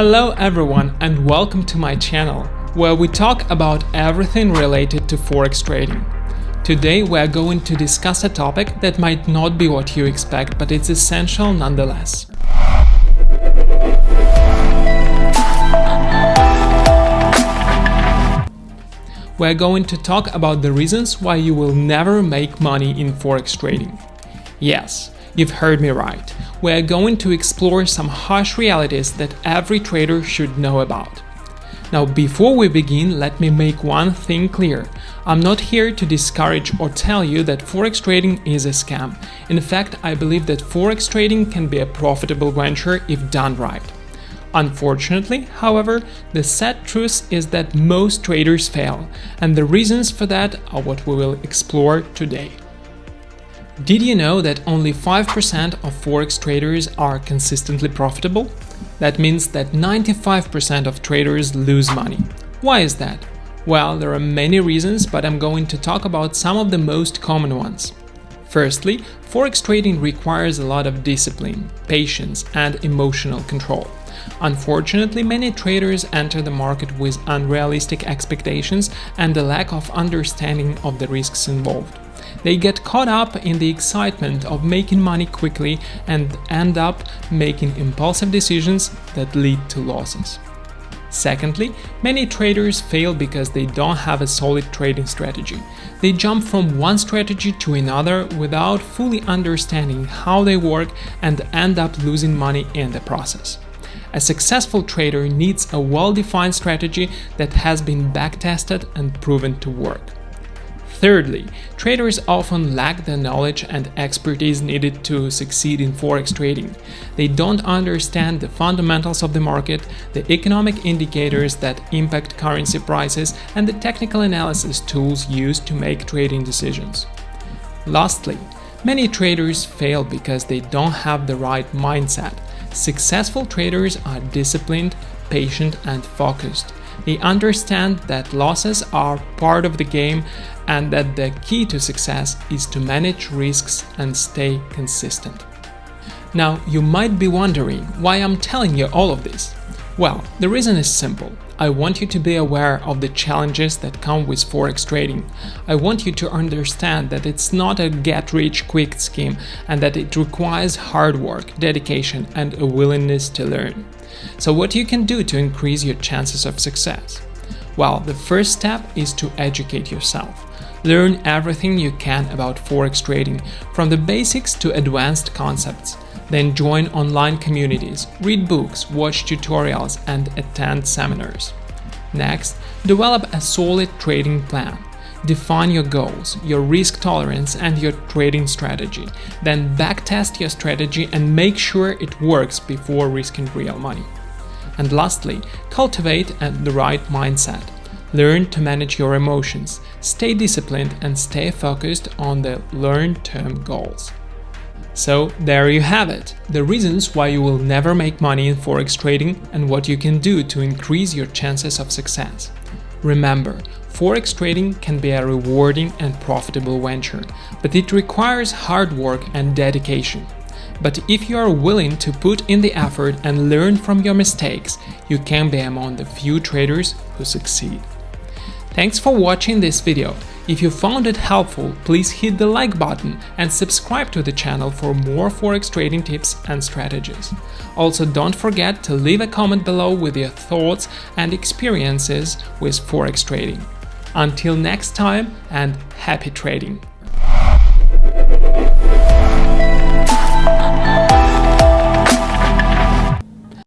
Hello everyone and welcome to my channel, where we talk about everything related to forex trading. Today we are going to discuss a topic that might not be what you expect, but it's essential nonetheless. We're going to talk about the reasons why you will never make money in forex trading. Yes, you've heard me right we're going to explore some harsh realities that every trader should know about. Now, before we begin, let me make one thing clear. I'm not here to discourage or tell you that forex trading is a scam. In fact, I believe that forex trading can be a profitable venture if done right. Unfortunately, however, the sad truth is that most traders fail, and the reasons for that are what we will explore today. Did you know that only 5% of forex traders are consistently profitable? That means that 95% of traders lose money. Why is that? Well, there are many reasons, but I'm going to talk about some of the most common ones. Firstly, forex trading requires a lot of discipline, patience, and emotional control. Unfortunately, many traders enter the market with unrealistic expectations and a lack of understanding of the risks involved. They get caught up in the excitement of making money quickly and end up making impulsive decisions that lead to losses. Secondly, many traders fail because they don't have a solid trading strategy. They jump from one strategy to another without fully understanding how they work and end up losing money in the process. A successful trader needs a well-defined strategy that has been backtested and proven to work. Thirdly, traders often lack the knowledge and expertise needed to succeed in forex trading. They don't understand the fundamentals of the market, the economic indicators that impact currency prices, and the technical analysis tools used to make trading decisions. Lastly, many traders fail because they don't have the right mindset. Successful traders are disciplined, patient, and focused. They understand that losses are part of the game and that the key to success is to manage risks and stay consistent. Now, you might be wondering why I'm telling you all of this. Well, the reason is simple. I want you to be aware of the challenges that come with forex trading. I want you to understand that it's not a get rich quick scheme and that it requires hard work, dedication, and a willingness to learn. So, what you can do to increase your chances of success? Well, the first step is to educate yourself. Learn everything you can about forex trading, from the basics to advanced concepts. Then join online communities, read books, watch tutorials, and attend seminars. Next, develop a solid trading plan. Define your goals, your risk tolerance, and your trading strategy. Then backtest your strategy and make sure it works before risking real money. And lastly, cultivate the right mindset. Learn to manage your emotions, stay disciplined, and stay focused on the long term goals. So, there you have it the reasons why you will never make money in forex trading and what you can do to increase your chances of success. Remember, Forex trading can be a rewarding and profitable venture, but it requires hard work and dedication. But if you are willing to put in the effort and learn from your mistakes, you can be among the few traders who succeed. Thanks for watching this video. If you found it helpful, please hit the like button and subscribe to the channel for more forex trading tips and strategies. Also don't forget to leave a comment below with your thoughts and experiences with forex trading. Until next time and happy trading!